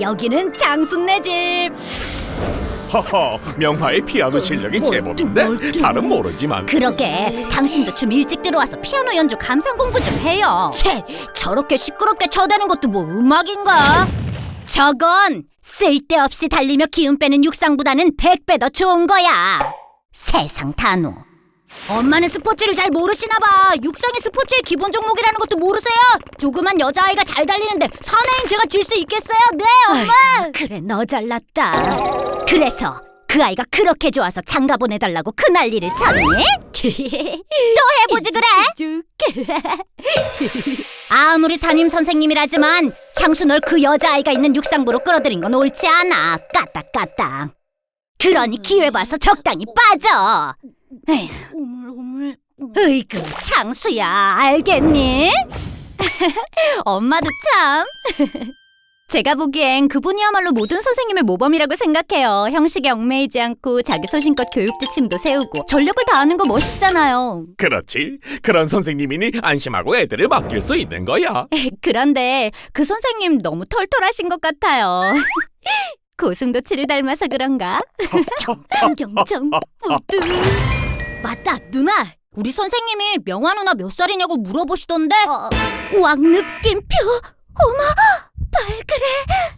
여기는 장순네 집. 허허 명화의 피아노 실력이 제법인데 잘은 모르지만 그러게 당신도 좀 일찍 들어와서 피아노 연주 감상 공부 좀 해요. 채 저렇게 시끄럽게 쳐대는 것도 뭐 음악인가? 저건 쓸데없이 달리며 기운 빼는 육상보다는 백배더 좋은 거야. 세상 단호. 엄마는 스포츠를 잘 모르시나 봐. 육상이 스포츠의 기본 종목이라는 것도 모르세요? 조그만 여자아이가 잘 달리는데 사나이인 제가 질 수 있겠어요? 네, 엄마. 그래, 너 잘났다. 그래서 그 아이가 그렇게 좋아서 장가 보내달라고 그 난리를 쳤니? 또 해보지 그래? 아무리 담임 선생님이라지만 장수 널 그 여자아이가 있는 육상부로 끌어들인 건 옳지 않아. 까딱까딱. 그러니 기회 봐서 적당히 빠져. 에휴. 으이그 장수야 알겠니? 엄마도 참 제가 보기엔 그분이야말로 모든 선생님의 모범이라고 생각해요 형식에 얽매이지 않고 자기 소신껏 교육 지침도 세우고 전력을 다하는 거 멋있잖아요 그렇지 그런 선생님이니 안심하고 애들을 맡길 수 있는 거야 그런데 그 선생님 너무 털털하신 것 같아요 고슴도치를 닮아서 그런가? 경청경청 뿌듯 맞다 누나. 우리 선생님이 명화 누나 몇 살이냐고 물어보시던데. 왕 느낌표. 어머 발그레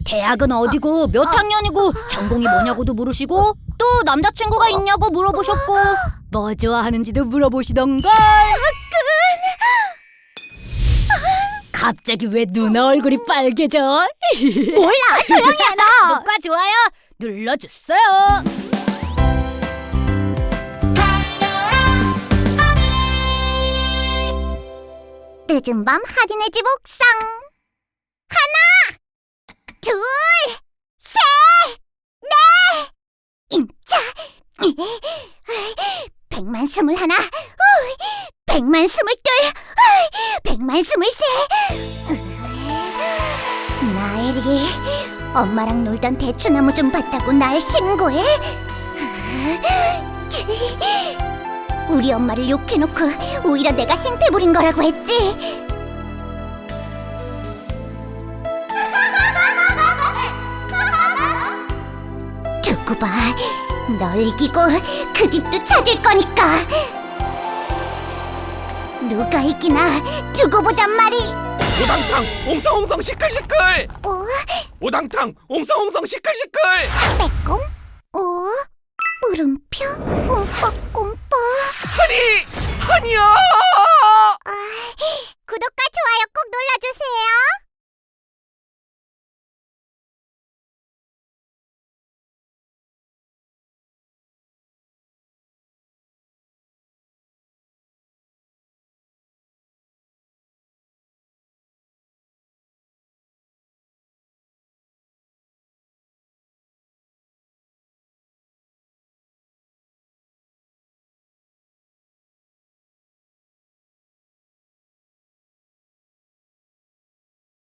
대학은 어디고 몇 학년이고 전공이 뭐냐고도 물으시고 또 남자친구가 있냐고 물어보셨고 뭐 좋아하는지도 물어보시던걸. 갑자기 왜 누나 얼굴이 빨개져? 몰라 조용히 해 너. 구독과 좋아요? 눌러주세요. 늦은 밤 할인의 집 옥상. 하나 둘 셋 넷. 임자. 백만 스물 하나. 우, 백만 스물 둘. 우, 백만 스물 셋. 나엘이 엄마랑 놀던 대추나무 좀 봤다고 날 신고해 우리 엄마를 욕해놓고 오히려 내가 행패 부린 거라고 했지. 두고 봐, 널 이기고 그 집도 찾을 거니까. 누가 이기나 두고 보잔 말이. 오당탕 옹성옹성 시끌시끌! 오, 오당탕 옹성옹성 시끌시끌! 빼꼼, 오, 물음표, 꼼뻑꼼 뻑. 하니 하니야